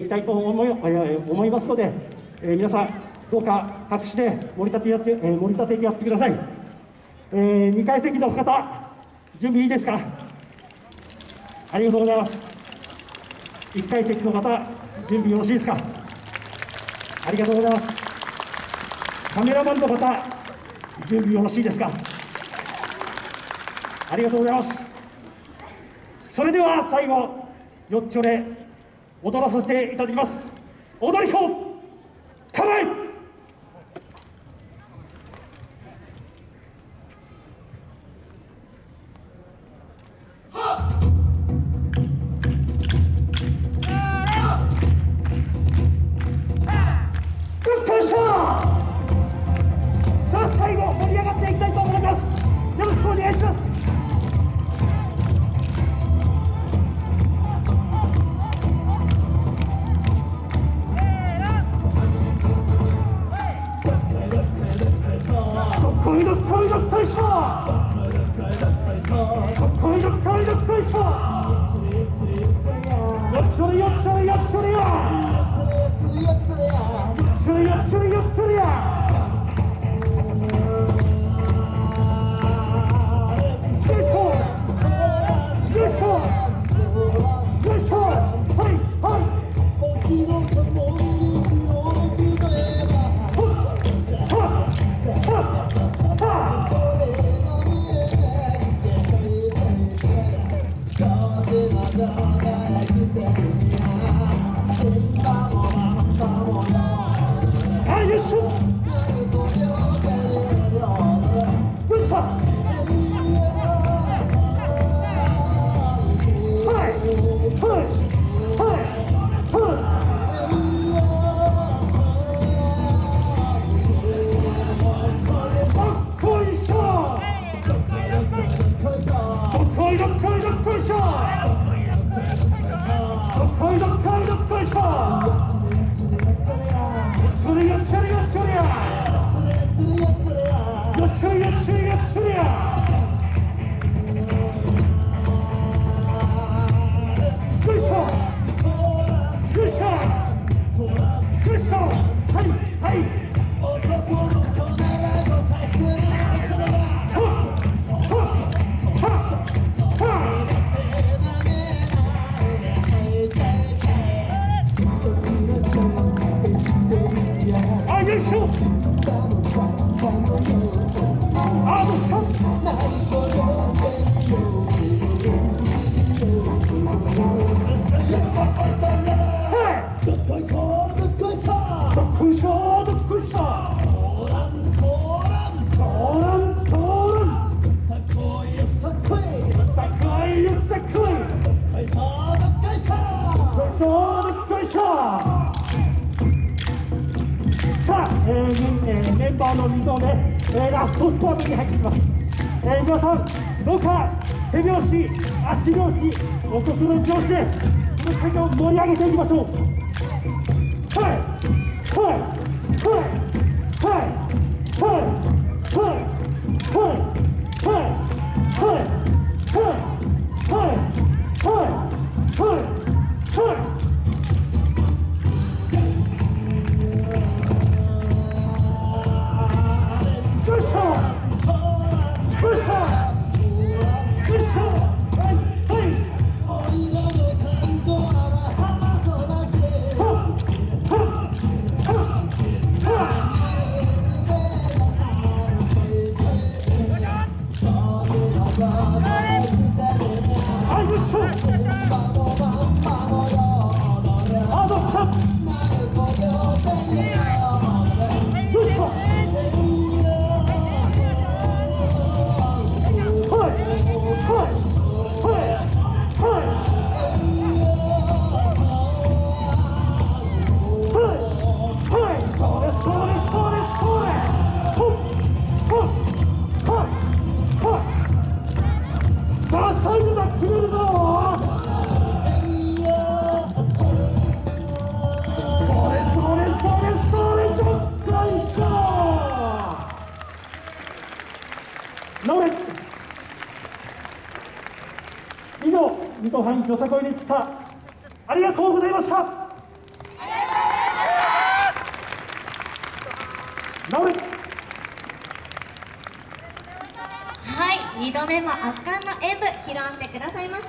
いきたいと思い思いますので、えー、皆さん、どうか拍手で盛り立てやって、えー、盛り立ててやってください。えー、2階席の方、準備いいですか？ありがとうございます。1階席の方、準備よろしいですか？ありがとうございます。カメラマンの方、準備よろしいですか？ありがとうございます。それでは最後、よっちょで踊らさせていただきます。踊り子構え开始 Cheer, cheer, cheer! メンバーの溝でラストスポーツに入ってきます、えー、皆さんどうか手拍子足拍子お心の拍子でこの会場を盛り上げていきましょう。はいはい。直れ以上水戸藩よさこいでしたありがとうございました直れはい二度目も圧巻の演舞披露してくださいました。